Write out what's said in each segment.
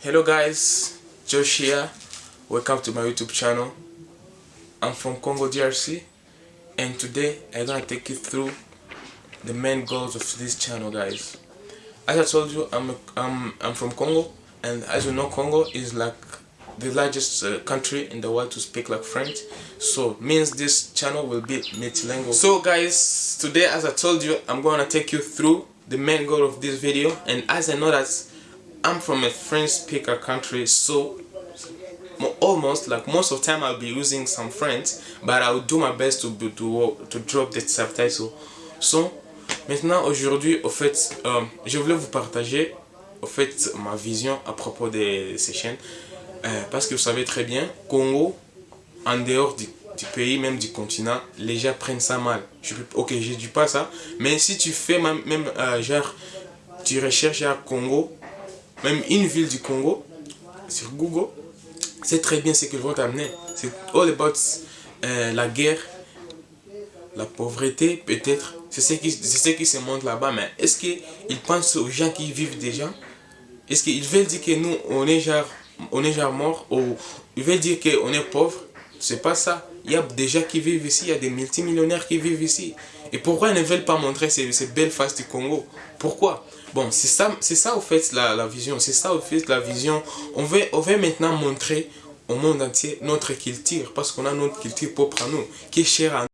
Hello guys, Josh here. Welcome to my YouTube channel. I'm from Congo DRC and today I'm gonna take you through the main goals of this channel guys. As I told you, I'm, I'm, I'm from Congo and as you know Congo is like the largest uh, country in the world to speak like French so means this channel will be multilingual so guys today as I told you I'm gonna take you through the main goal of this video and as I know that I'm from a French speaker country so almost like most of time I'll be using some French but I'll do my best to, to, to drop the subtitle so maintenant aujourd'hui au fait euh, je voulais vous partager au fait ma vision à propos de ces chaînes euh, parce que vous savez très bien, Congo, en dehors du, pays, même du continent, les gens prennent ça mal. Je, ok, je dis pas ça, mais si tu fais même, même euh, genre, tu recherches à Congo, même une ville du Congo, sur Google, c'est très bien ce qu'ils vont t'amener. C'est all about euh, la guerre, la pauvreté peut-être. C'est ce, qui, ce qui se montre là-bas, mais est-ce qu'ils pensent aux gens qui vivent déjà? Est-ce qu'ils veulent dire que nous, on est genre on est genre mort, ou il veut dire qu'on est pauvre? C'est pas ça. Il y a des gens qui vivent ici, il y a des multimillionnaires qui vivent ici. Et pourquoi ils ne veulent pas montrer ces, belles faces du Congo? Pourquoi? Bon, c'est ça, c'est au fait la, vision. C'est ça au fait la vision. On veut, maintenant montrer au monde entier notre culture. Parce qu'on a notre culture propre à nous, qui est chère à nous.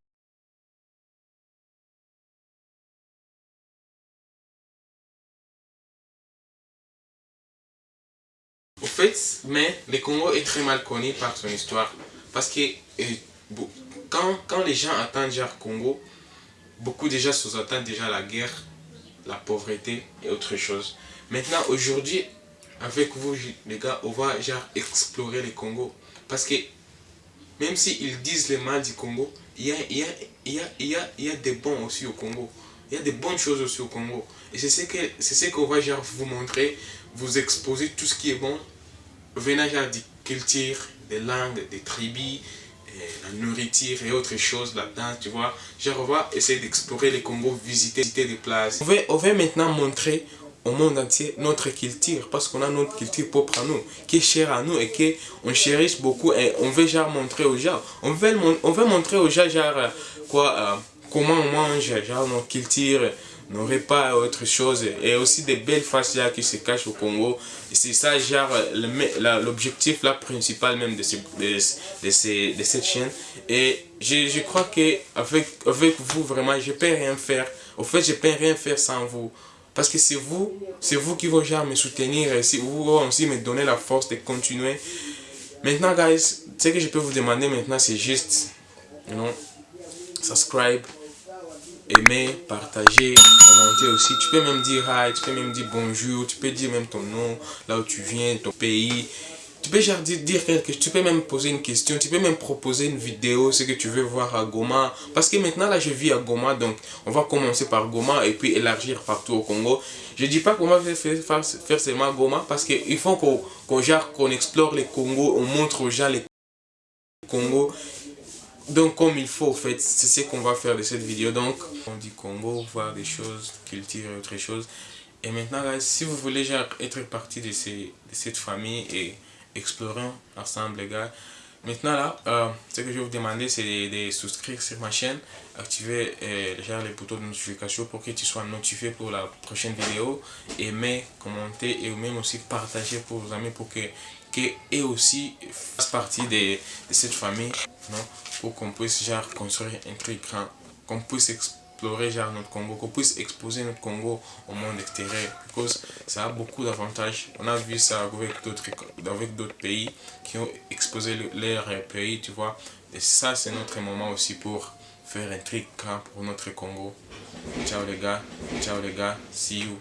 Au fait, mais le Congo est très mal connu par son histoire. Parce que euh, quand, les gens entendent genre Congo, beaucoup déjà sous-entendent déjà la guerre, la pauvreté et autre chose. Maintenant, aujourd'hui, avec vous les gars, on va genre explorer le Congo. Parce que même s'ils disent le mal du Congo, il y a, y, a, y, a, y, a, y a des bons aussi au Congo. Il y a des bonnes choses aussi au Congo. Et c'est ce qu'on va genre vous montrer, vous exposer tout ce qui est bon venant genre des cultures, des langues, des tribus, la nourriture et autres choses là-dedans, tu vois. Genre, on va essayer d'explorer les Congo, visiter, des places. On va, on va maintenant montrer au monde entier notre culture, parce qu'on a notre culture propre à nous, qui est chère à nous et qu'on chérisse beaucoup et on veut genre montrer aux gens. On veut, on veut montrer aux gens genre quoi, euh, comment on mange, genre notre culture, n'aurait pas autre chose et aussi des belles faces là qui se cachent au Congo. C'est ça genre l'objectif là principal même de, de, ces, de cette chaîne. Et je, je crois que avec, avec vous vraiment je peux rien faire. Au fait je peux rien faire sans vous. Parce que c'est vous c'est vous qui vont genre me soutenir. Et si vous aussi me donner la force de continuer. Maintenant guys ce que je peux vous demander maintenant c'est juste you know, subscribe aimer, partager, commenter aussi. Tu peux même dire hi, tu peux même dire bonjour, tu peux dire même ton nom, là où tu viens, ton pays. Tu peux genre dire, quelque tu peux même poser une question, tu peux même proposer une vidéo, ce que tu veux voir à Goma. Parce que maintenant là je vis à Goma, donc on va commencer par Goma et puis élargir partout au Congo. Je dis pas qu'on va faire, faire, faire seulement Goma parce qu'il faut qu'on qu'on explore les Congo, on montre aux gens les Congo donc comme il faut, en fait, c'est ce qu'on va faire de cette vidéo. Donc, on dit Congo, voir des choses, culture autre chose. Et maintenant, si vous voulez être partie de, de cette famille et explorer ensemble, les gars, maintenant là, euh, ce que je vais vous demander, c'est de, souscrire sur ma chaîne, activer euh, genre, les boutons de notification pour que tu sois notifié pour la prochaine vidéo, aimer, commenter et même aussi partager pour vos amis pour que, que aussi fassent partie de, de cette famille non? Pour qu'on puisse construire un truc grand, qu'on puisse explorer genre notre Congo, qu'on puisse exposer notre Congo au monde extérieur. Parce que ça a beaucoup d'avantages. On a vu ça avec d'autres pays qui ont exposé leur pays, tu vois. Et ça, c'est notre moment aussi pour faire un truc grand pour notre Congo. Ciao les gars, ciao les gars, see you.